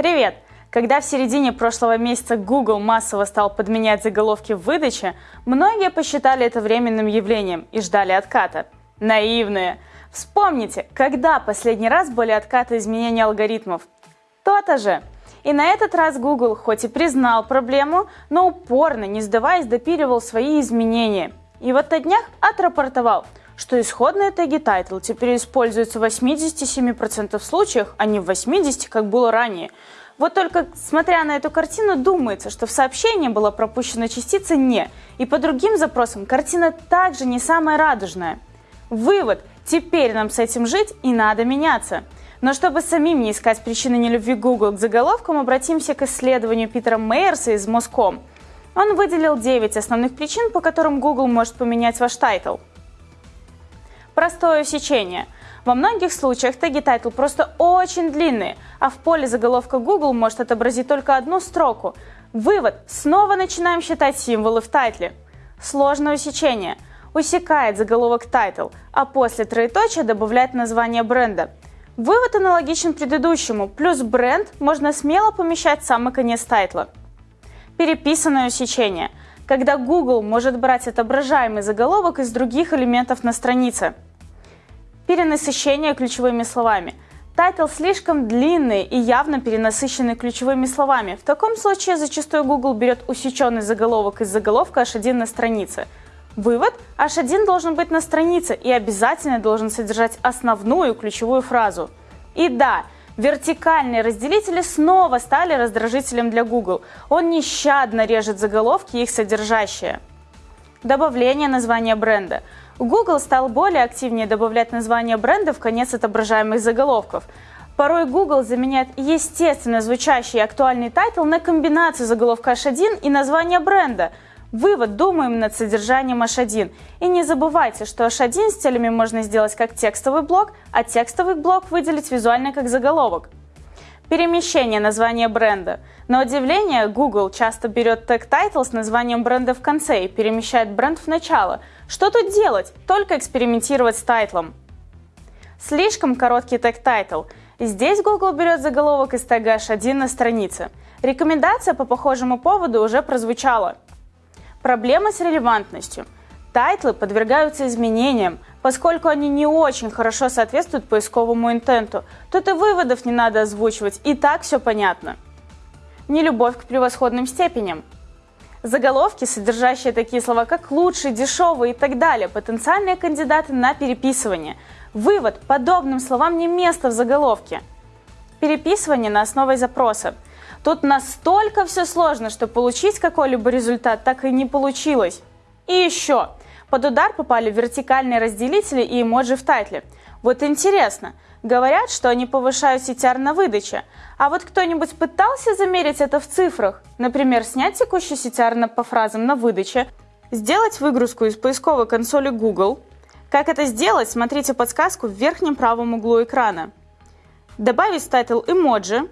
Привет! Когда в середине прошлого месяца Google массово стал подменять заголовки в выдаче, многие посчитали это временным явлением и ждали отката. Наивные! Вспомните, когда последний раз были откаты изменения алгоритмов? То-то же! И на этот раз Google хоть и признал проблему, но упорно, не сдаваясь, допиливал свои изменения. И вот на днях отрапортовал, что исходные теги title теперь используются в 87% случаях, а не в 80%, как было ранее. Вот только, смотря на эту картину, думается, что в сообщении была пропущена частица «не», и по другим запросам картина также не самая радужная. Вывод – теперь нам с этим жить и надо меняться. Но чтобы самим не искать причины нелюбви Google к заголовкам, обратимся к исследованию Питера Мейерса из Moz.com. Он выделил 9 основных причин, по которым Google может поменять ваш title – Простое усечение. Во многих случаях теги title просто очень длинные, а в поле заголовка Google может отобразить только одну строку. Вывод. Снова начинаем считать символы в тайтле. Сложное усечение. Усекает заголовок title, а после троеточия добавляет название бренда. Вывод аналогичен предыдущему, плюс бренд можно смело помещать в самый конец тайтла. Переписанное усечение – когда Google может брать отображаемый заголовок из других элементов на странице. Перенасыщение ключевыми словами. Тайтл слишком длинный и явно перенасыщенный ключевыми словами. В таком случае зачастую Google берет усеченный заголовок из заголовка H1 на странице. Вывод – H1 должен быть на странице и обязательно должен содержать основную ключевую фразу. И да, Вертикальные разделители снова стали раздражителем для Google. Он нещадно режет заголовки их содержащие. Добавление названия бренда. Google стал более активнее добавлять название бренда в конец отображаемых заголовков. Порой Google заменяет естественно звучащий и актуальный title на комбинацию заголовка H1 и названия бренда – Вывод. Думаем над содержанием H1. И не забывайте, что H1 стилями можно сделать как текстовый блок, а текстовый блок выделить визуально как заголовок. Перемещение названия бренда. На удивление, Google часто берет тег title с названием бренда в конце и перемещает бренд в начало. Что тут делать? Только экспериментировать с тайтлом. Слишком короткий тег title. Здесь Google берет заголовок из тега H1 на странице. Рекомендация по похожему поводу уже прозвучала. Проблема с релевантностью. Тайтлы подвергаются изменениям, поскольку они не очень хорошо соответствуют поисковому интенту. Тут и выводов не надо озвучивать, и так все понятно. Нелюбовь к превосходным степеням. Заголовки, содержащие такие слова, как «лучший», «дешевый» и так далее, потенциальные кандидаты на переписывание. Вывод – подобным словам не место в заголовке. Переписывание на основе запроса – Тут настолько все сложно, что получить какой-либо результат так и не получилось. И еще, под удар попали вертикальные разделители и эмоджи в тайтле. Вот интересно, говорят, что они повышают CTR на выдаче, а вот кто-нибудь пытался замерить это в цифрах? Например, снять текущий CTR по фразам на выдаче, сделать выгрузку из поисковой консоли Google. Как это сделать, смотрите подсказку в верхнем правом углу экрана. Добавить title эмоджи,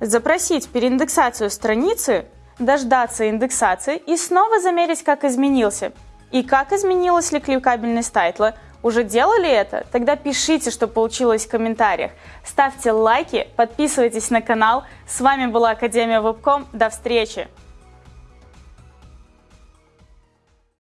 запросить переиндексацию страницы, дождаться индексации и снова замерить, как изменился. И как изменилась ли кликабельность тайтла. Уже делали это? Тогда пишите, что получилось в комментариях. Ставьте лайки, подписывайтесь на канал. С вами была Академия Вебком. До встречи!